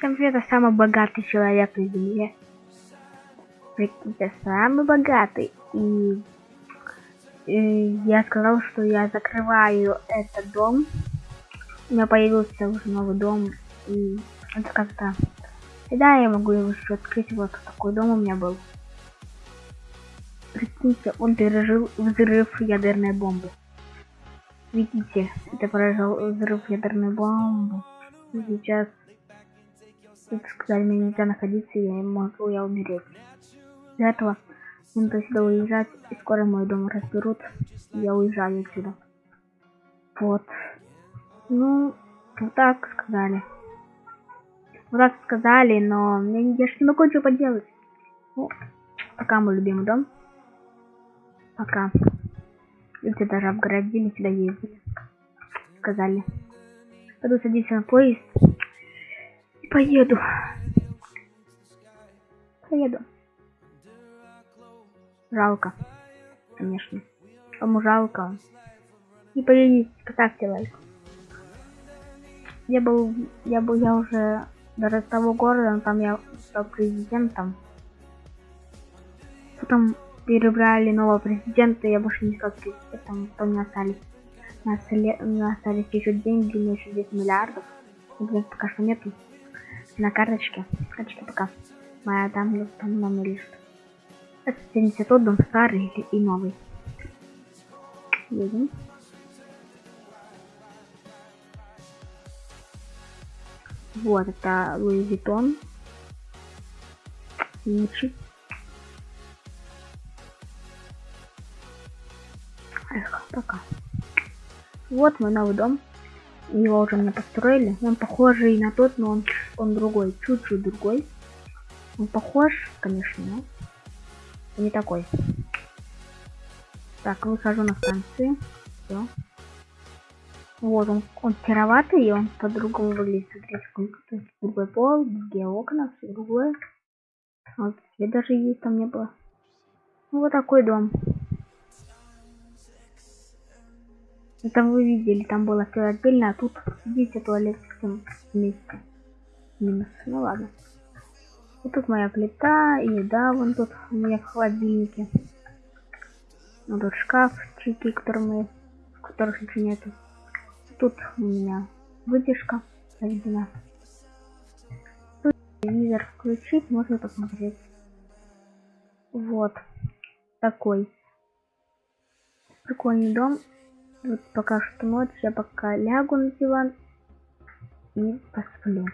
Я самый богатый человек на земле. Прикиньте, самый богатый. И, и я сказал, что я закрываю этот дом. У меня появился уже новый дом. И это как-то... И да, я могу его еще открыть. Вот такой дом у меня был. Прикиньте, он пережил взрыв ядерной бомбы. Видите, это поражал взрыв ядерной бомбы. Сейчас как сказали, мне нельзя находиться, я могу я умереть. Для этого надо сюда уезжать, и скоро мой дом разберут, я уезжаю отсюда. Вот. Ну, вот так сказали. Вот так сказали, но я, я же не могу ничего поделать. Ну, пока мой любимый дом. Пока. Люди даже обгородили, сюда ездили. Сказали. Пойду садиться на поезд. Поеду. Поеду. Жалко. Конечно. Кому жалко. Не поедете, поставьте лайк. Я был, я был, я уже до того города, но там я стал президентом. Потом перебрали нового президента, я больше не стал президентом, потом не остались. У нас, остались еще деньги, у меня еще 10 миллиардов. Но пока что нету на карточке. Карточка пока. Моя там, номер лежит. Это 70 дом старый и новый. Едем. Вот, это Луи Виттон. Ничи. Эх, пока. Вот мой новый дом. Его уже мне построили. Он похожий на тот, но он, он другой. Чуть-чуть другой. Он похож, конечно, но не такой. Так, выхожу на станции. Все. Вот он, он сероватый, и он по-другому выглядит. Смотрите, другой пол, другие окна, все другое. Вот, свет даже есть там не было. Ну, вот такой дом. Это вы видели, там было все отдельно, а тут видите туалет всем вместе. Минус. Ну ладно. Вот тут моя плита, и да, вон тут у меня в холодильнике. Вот тут шкафчики, которые мы, в которых ничего нету. Тут у меня вытяжка заведена. Тут телевизор включить, можно посмотреть. Вот. Такой. Прикольный дом. Вот пока что ночь, я пока лягу на диван и посплю.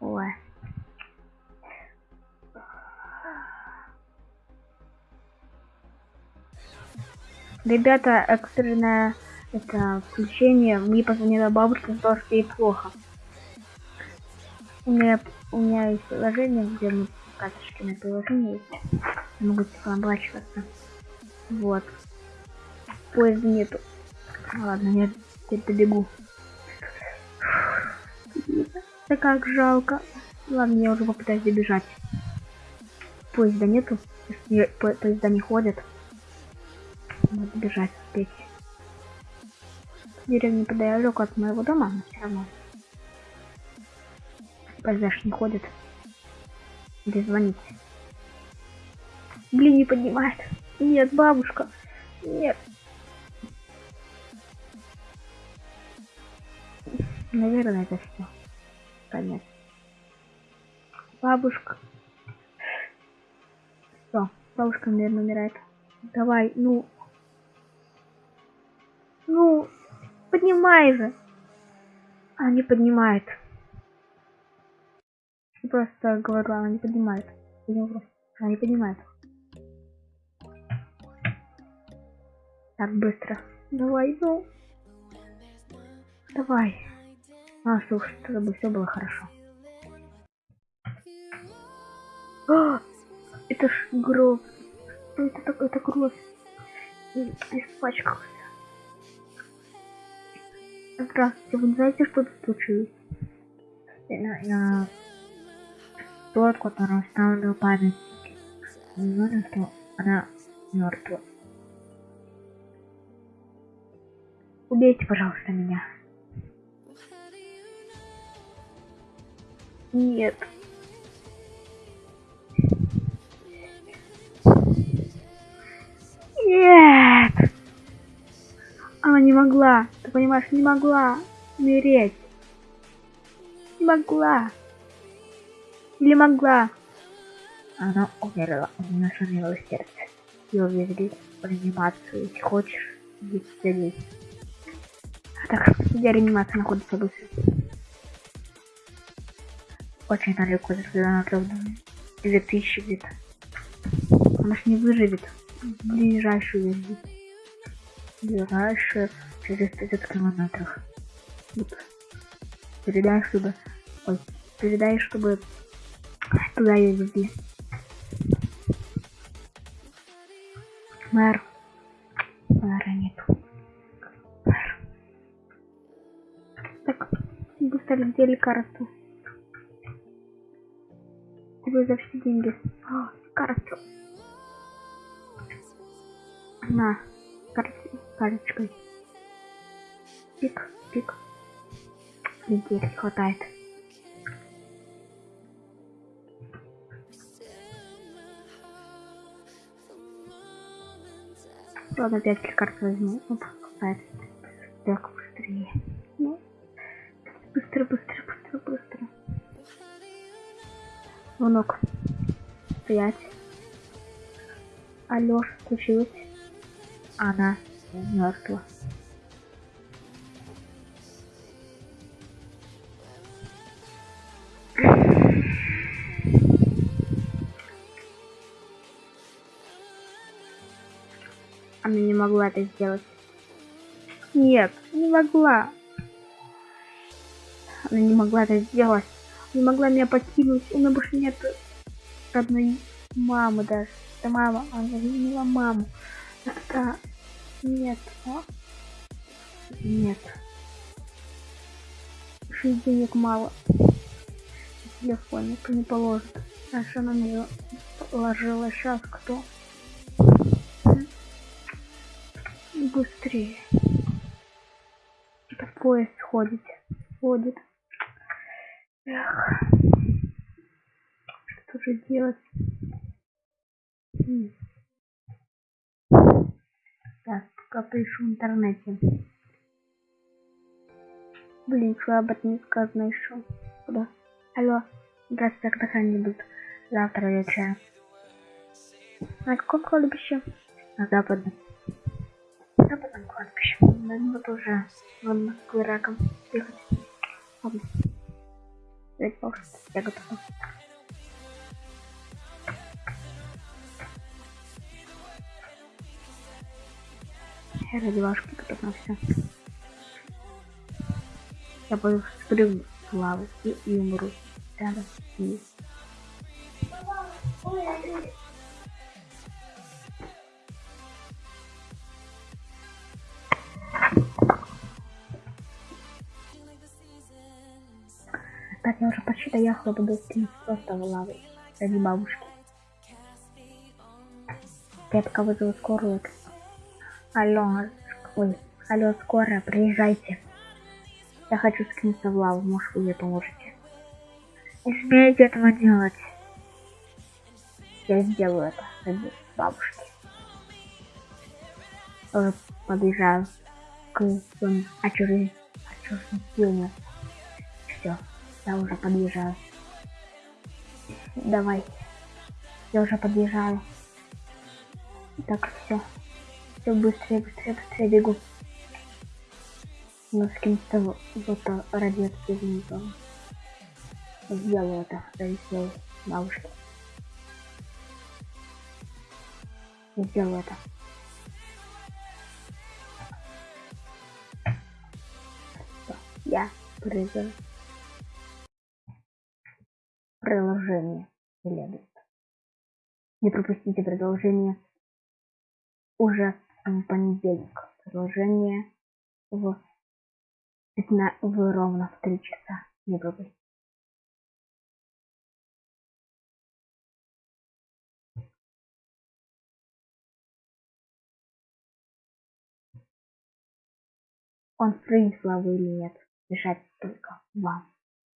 Ой. Ребята, экстренное это включение. Мне позвонила бабушка, сказала, что ей плохо. У меня, у меня есть приложение, где мы карточки на приложение есть. Я могу типа оплачиваться. Вот поезда нету. Ладно, я теперь добегу. Да как жалко. Ладно, я уже попытаюсь добежать. Поезда нету. По поезда не ходят. Надо бежать успеть. Деревня неподалеку от моего дома, но все равно. Поезда не ходят. Где звонить? Блин, не поднимает. Нет, бабушка. Нет. Наверное, это все. Конец. Бабушка. Все, бабушка, наверное, умирает. Давай, ну. Ну, поднимай же. Она не поднимает. Я просто говорю, она не поднимает. Она не поднимает. Так, быстро. Давай, ну. Давай. А, слушай, чтобы все было хорошо. А, это ж гроб. Что это такое? Это кровь. Испачкался. Здравствуйте, вы знаете, что тут случилось? Я, я... Тот, который ставлю память, уверен, что она мертва. Убейте, пожалуйста, меня. Нет. Нет! Она не могла, ты понимаешь, не могла умереть. Не могла. Или могла. Она умерла, у нее шумело сердце. Ее везли в реанимацию. Если хочешь, здесь. Так, где реанимация находится быстро? Очень далеко, на две тысячи где-то. Она ж не выживет. Ближайшую везде. Ближайшую через 30 километров. Вот. Передай, чтобы... Ой, передай, чтобы туда ее везли. Мэр. Мэра нету. Мэр. Так, быстро где лекарство? Тебе за все деньги. О, лекарство. На, кар карточкой. Пик, пик. Денег хватает. Ладно, опять лекарств возьму. Оп, хватает. Так, быстрее. Ну, быстро, быстро, быстро, быстро. Звонок. Стоять. Алло, случилось? Она мертва. Она не могла это сделать. Нет, не могла. Она не могла это сделать. Не могла меня покинуть. У меня больше нет родной мамы даже. Это мама. Она заменила маму. Это... Нет. А? Нет. Еще денег мало. Телефон никто не положит. А что на нее положила сейчас кто? быстрее. Это поезд ходит. Ходит. Эх. Что же делать? Так, пока пишу в интернете. Блин, что об этом не сказано еще. Куда? Алло. Здравствуйте, когда они завтра вечером. На каком кладбище? На западном западном кладбище. Надо вот уже в Москвы раком ехать. Ладно. Я я готова. Я ради вашки готов на все. Я пойду спрыгну с лавы и, и умру. Рядом с я уже почти доехала, просто в лаву ради бабушки. Я пока вызову скорую. Алло, ой, алло, скорая, приезжайте. Я хочу скинуться в лаву, может вы мне поможете. Не смейте этого делать. Я сделаю это ради бабушки. Уже подъезжаю к очередному Все. Я уже подъезжаю. Давай. Я уже подъезжаю. Так, все. Все быстрее, быстрее, быстрее бегу. Но с кем-то вот радиоактивный Сделаю это ради своей бабушки. Сделаю это. Я прыгаю приложение следует. Не пропустите продолжение уже в понедельник. Продолжение в, 15, в ровно в 3 часа. Не пропустите. Он фрейм славы или нет, решать только вам.